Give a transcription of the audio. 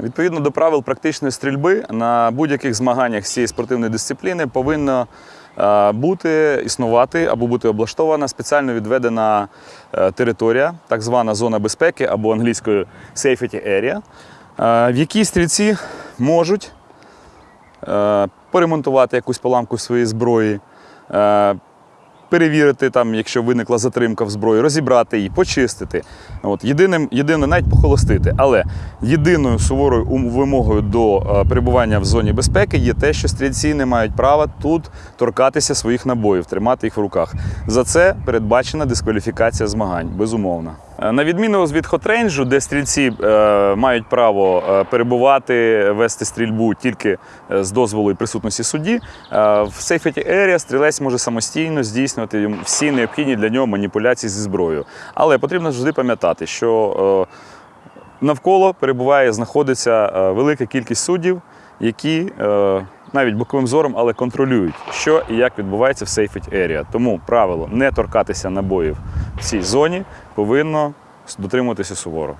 Відповідно до правил практичної стрільби на будь-яких змаганнях цієї спортивної дисципліни повинна е, бути існувати або бути облаштована спеціально відведена е, територія, так звана зона безпеки або англійською safety area, е, в якій стрільці можуть поремонтувати якусь поламку своєї зброї. Перевірити, там, якщо виникла затримка в зброї, розібрати її, почистити. От, єдиним, єдине, навіть похолостити. Але єдиною суворою вимогою до е, перебування в зоні безпеки є те, що стрільці не мають права тут торкатися своїх набоїв, тримати їх в руках. За це передбачена дискваліфікація змагань, безумовно. Е, На відміну від хотрейнджу, де стрільці е, мають право е, перебувати, вести стрільбу тільки з дозволу і присутності судді, е, в safety area стрілець може самостійно здійснювати йому всі необхідні для нього маніпуляції зі зброєю. Але потрібно завжди пам'ятати, що е, навколо перебуває, знаходиться е, велика кількість суддів, які е, навіть боковим зором, але контролюють, що і як відбувається в safety area. Тому правило не торкатися набоїв в цій зоні повинно дотримуватися суворо.